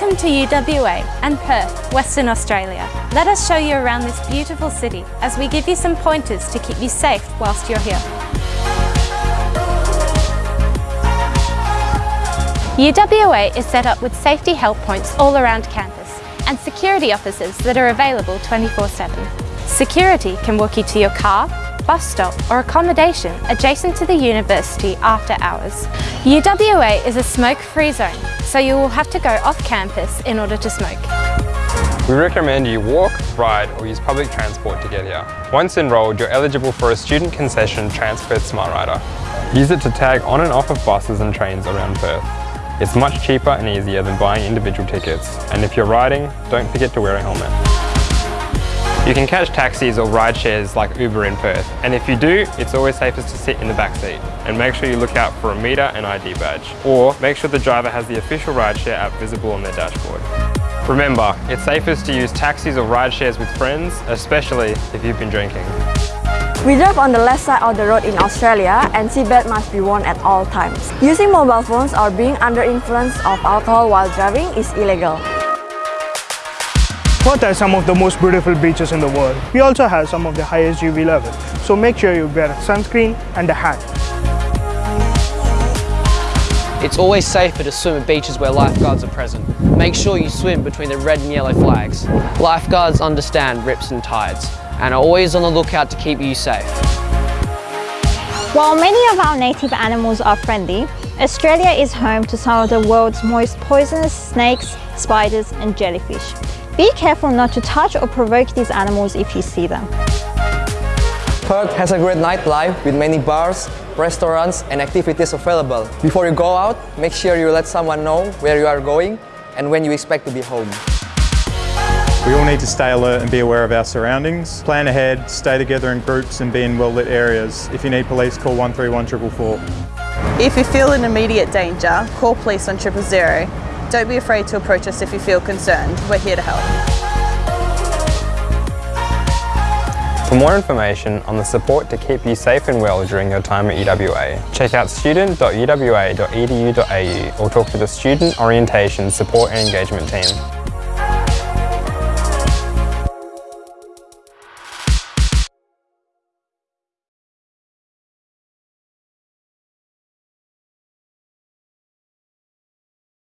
Welcome to UWA and Perth, Western Australia. Let us show you around this beautiful city as we give you some pointers to keep you safe whilst you're here. UWA is set up with safety help points all around campus and security officers that are available 24-7. Security can walk you to your car, bus stop or accommodation adjacent to the university after hours. UWA is a smoke-free zone, so you will have to go off campus in order to smoke. We recommend you walk, ride or use public transport to get here. Once enrolled, you're eligible for a student concession Transperth Smart Rider. Use it to tag on and off of buses and trains around Perth. It's much cheaper and easier than buying individual tickets, and if you're riding, don't forget to wear a helmet. You can catch taxis or ride shares like Uber in Perth, and if you do, it's always safest to sit in the back seat. And make sure you look out for a meter and ID badge, or make sure the driver has the official rideshare app visible on their dashboard. Remember, it's safest to use taxis or ride shares with friends, especially if you've been drinking. We drive on the left side of the road in Australia and seatbelt must be worn at all times. Using mobile phones or being under influence of alcohol while driving is illegal. Perth has some of the most beautiful beaches in the world. We also have some of the highest UV levels, so make sure you wear sunscreen and a hat. It's always safer to swim at beaches where lifeguards are present. Make sure you swim between the red and yellow flags. Lifeguards understand rips and tides and are always on the lookout to keep you safe. While many of our native animals are friendly, Australia is home to some of the world's most poisonous snakes, spiders and jellyfish. Be careful not to touch or provoke these animals if you see them. Perth has a great nightlife with many bars, restaurants and activities available. Before you go out, make sure you let someone know where you are going and when you expect to be home. We all need to stay alert and be aware of our surroundings. Plan ahead, stay together in groups and be in well-lit areas. If you need police, call 131 444. If you feel in immediate danger, call police on triple zero. Don't be afraid to approach us if you feel concerned. We're here to help. For more information on the support to keep you safe and well during your time at UWA, check out student.uwa.edu.au or talk to the Student Orientation Support and Engagement Team.